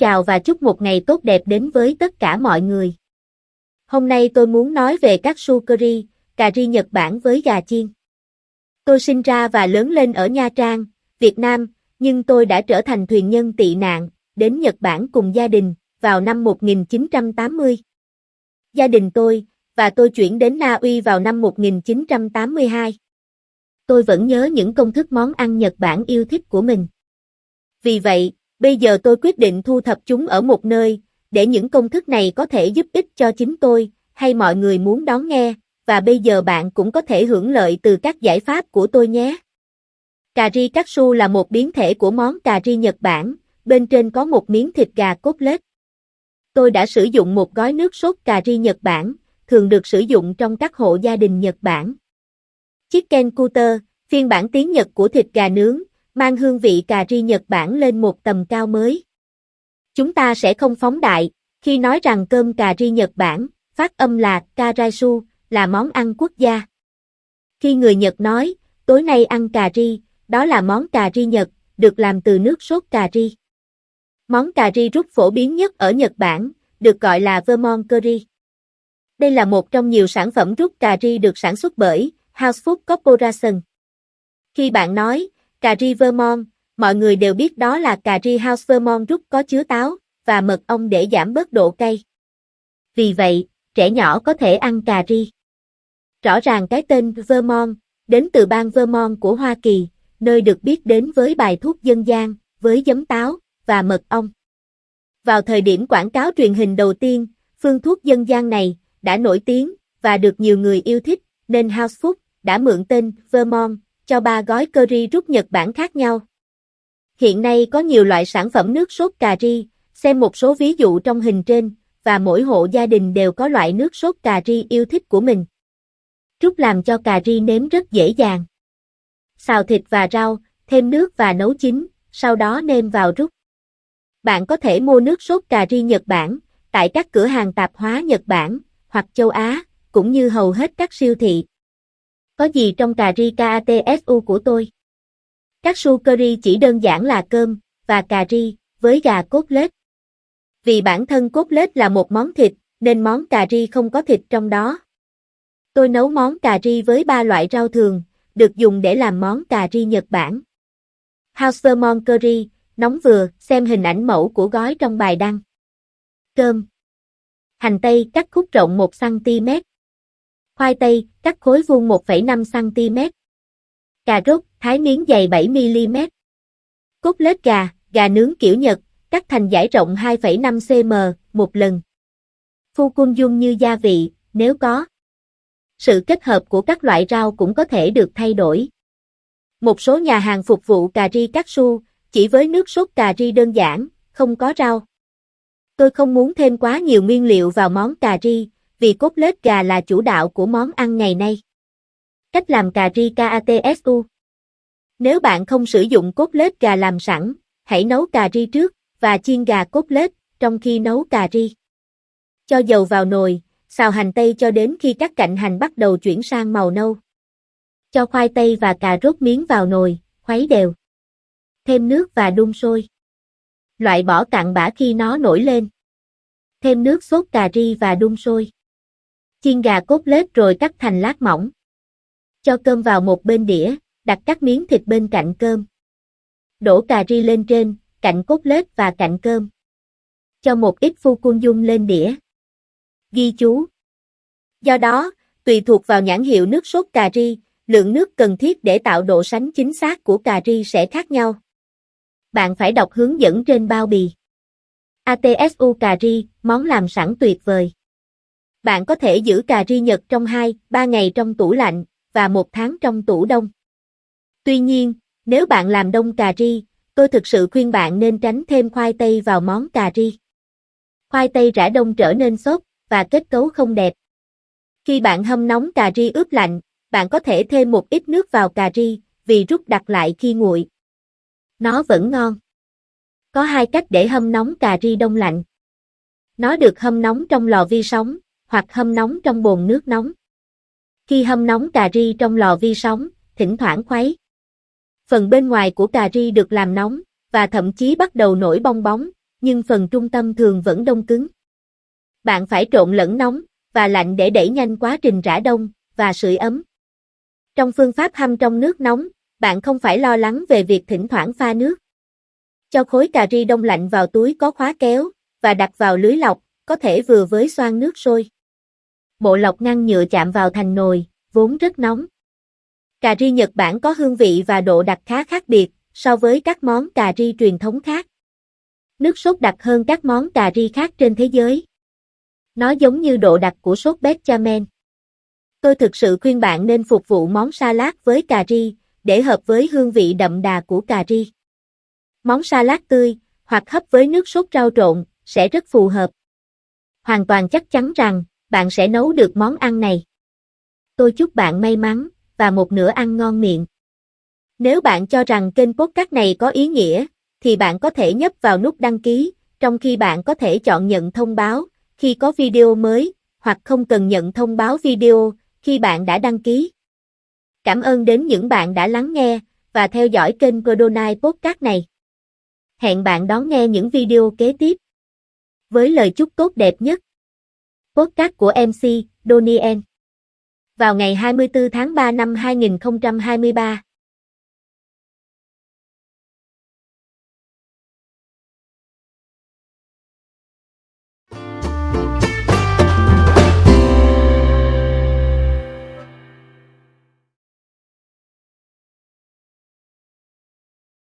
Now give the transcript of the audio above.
chào và chúc một ngày tốt đẹp đến với tất cả mọi người. Hôm nay tôi muốn nói về các su curry, cà ri Nhật Bản với gà chiên. Tôi sinh ra và lớn lên ở Nha Trang, Việt Nam, nhưng tôi đã trở thành thuyền nhân tị nạn, đến Nhật Bản cùng gia đình, vào năm 1980. Gia đình tôi, và tôi chuyển đến Na Uy vào năm 1982. Tôi vẫn nhớ những công thức món ăn Nhật Bản yêu thích của mình. Vì vậy, bây giờ tôi quyết định thu thập chúng ở một nơi, để những công thức này có thể giúp ích cho chính tôi, hay mọi người muốn đón nghe, và bây giờ bạn cũng có thể hưởng lợi từ các giải pháp của tôi nhé. Cà ri katsu là một biến thể của món cà ri Nhật Bản, bên trên có một miếng thịt gà cốt lết. Tôi đã sử dụng một gói nước sốt cà ri Nhật Bản, thường được sử dụng trong các hộ gia đình Nhật Bản. Chicken Cutter, phiên bản tiếng Nhật của thịt gà nướng, mang hương vị cà ri Nhật Bản lên một tầm cao mới. Chúng ta sẽ không phóng đại, khi nói rằng cơm cà ri Nhật Bản, phát âm là karaisu, là món ăn quốc gia. Khi người Nhật nói, tối nay ăn cà ri, đó là món cà ri Nhật, được làm từ nước sốt cà ri. Món cà ri rút phổ biến nhất ở Nhật Bản, được gọi là Vermont Curry. Đây là một trong nhiều sản phẩm rút cà ri được sản xuất bởi House Food Corporation. Khi bạn nói, cà ri Vermont, mọi người đều biết đó là cà ri House Vermont rút có chứa táo và mật ong để giảm bớt độ cay. Vì vậy, trẻ nhỏ có thể ăn cà ri. Rõ ràng cái tên Vermont đến từ bang Vermont của Hoa Kỳ, nơi được biết đến với bài thuốc dân gian, với giấm táo và mật ong. Vào thời điểm quảng cáo truyền hình đầu tiên, phương thuốc dân gian này đã nổi tiếng và được nhiều người yêu thích, nên House Food đã mượn tên Vermont cho ba gói curry rút Nhật Bản khác nhau. Hiện nay có nhiều loại sản phẩm nước sốt cà ri, xem một số ví dụ trong hình trên, và mỗi hộ gia đình đều có loại nước sốt cà ri yêu thích của mình. Rút làm cho cà ri nếm rất dễ dàng. Xào thịt và rau, thêm nước và nấu chín, sau đó nêm vào rút. Bạn có thể mua nước sốt cà ri Nhật Bản tại các cửa hàng tạp hóa Nhật Bản hoặc châu Á, cũng như hầu hết các siêu thị. Có gì trong cà ri KATSU của tôi? Các su curry chỉ đơn giản là cơm và cà ri với gà cốt lết. Vì bản thân cốt lết là một món thịt, nên món cà ri không có thịt trong đó. Tôi nấu món cà ri với ba loại rau thường, được dùng để làm món cà ri Nhật Bản. House Vermont Curry, nóng vừa, xem hình ảnh mẫu của gói trong bài đăng. Cơm. Hành tây cắt khúc rộng 1cm. Khoai tây, cắt khối vuông 1,5cm. Cà rốt, thái miếng dày 7mm. Cốt lết gà, gà nướng kiểu Nhật, cắt thành dải rộng 2,5cm, một lần. Phu cung dung như gia vị, nếu có. Sự kết hợp của các loại rau cũng có thể được thay đổi. Một số nhà hàng phục vụ cà ri cắt su chỉ với nước sốt cà ri đơn giản, không có rau. Tôi không muốn thêm quá nhiều nguyên liệu vào món cà ri, vì cốt lết gà là chủ đạo của món ăn ngày nay. Cách làm cà ri KATSU Nếu bạn không sử dụng cốt lết gà làm sẵn, hãy nấu cà ri trước, và chiên gà cốt lết, trong khi nấu cà ri. Cho dầu vào nồi, xào hành tây cho đến khi các cạnh hành bắt đầu chuyển sang màu nâu. Cho khoai tây và cà rốt miếng vào nồi, khuấy đều. Thêm nước và đun sôi. Loại bỏ cặn bã khi nó nổi lên. Thêm nước sốt cà ri và đun sôi. Chiên gà cốt lết rồi cắt thành lát mỏng. Cho cơm vào một bên đĩa, đặt các miếng thịt bên cạnh cơm. Đổ cà ri lên trên, cạnh cốt lết và cạnh cơm. Cho một ít phu cung dung lên đĩa. Ghi chú. Do đó, tùy thuộc vào nhãn hiệu nước sốt cà ri, lượng nước cần thiết để tạo độ sánh chính xác của cà ri sẽ khác nhau. Bạn phải đọc hướng dẫn trên bao bì. ATSU cà ri, món làm sẵn tuyệt vời. Bạn có thể giữ cà ri Nhật trong 2, 3 ngày trong tủ lạnh, và một tháng trong tủ đông. Tuy nhiên, nếu bạn làm đông cà ri, tôi thực sự khuyên bạn nên tránh thêm khoai tây vào món cà ri. Khoai tây rã đông trở nên xốp, và kết cấu không đẹp. Khi bạn hâm nóng cà ri ướp lạnh, bạn có thể thêm một ít nước vào cà ri, vì rút đặc lại khi nguội. Nó vẫn ngon. Có hai cách để hâm nóng cà ri đông lạnh. Nó được hâm nóng trong lò vi sóng, hoặc hâm nóng trong bồn nước nóng. Khi hâm nóng cà ri trong lò vi sóng, thỉnh thoảng khuấy. Phần bên ngoài của cà ri được làm nóng, và thậm chí bắt đầu nổi bong bóng, nhưng phần trung tâm thường vẫn đông cứng. Bạn phải trộn lẫn nóng và lạnh để đẩy nhanh quá trình rã đông và sưởi ấm. Trong phương pháp hâm trong nước nóng, bạn không phải lo lắng về việc thỉnh thoảng pha nước. Cho khối cà ri đông lạnh vào túi có khóa kéo và đặt vào lưới lọc, có thể vừa với xoang nước sôi. Bộ lọc ngăn nhựa chạm vào thành nồi, vốn rất nóng. Cà ri Nhật Bản có hương vị và độ đặc khá khác biệt so với các món cà ri truyền thống khác. Nước sốt đặc hơn các món cà ri khác trên thế giới. Nó giống như độ đặc của sốt bechamel. Tôi thực sự khuyên bạn nên phục vụ món salad với cà ri, để hợp với hương vị đậm đà của cà ri. Món salad tươi, hoặc hấp với nước sốt rau trộn, sẽ rất phù hợp. Hoàn toàn chắc chắn rằng, bạn sẽ nấu được món ăn này. Tôi chúc bạn may mắn, và một nửa ăn ngon miệng. Nếu bạn cho rằng kênh podcast này có ý nghĩa, thì bạn có thể nhấp vào nút đăng ký, trong khi bạn có thể chọn nhận thông báo khi có video mới, hoặc không cần nhận thông báo video khi bạn đã đăng ký. Cảm ơn đến những bạn đã lắng nghe và theo dõi kênh Codonai Podcast này. Hẹn bạn đón nghe những video kế tiếp. Với lời chúc tốt đẹp nhất. Podcast của MC Donien. Vào ngày 24 tháng 3 năm 2023.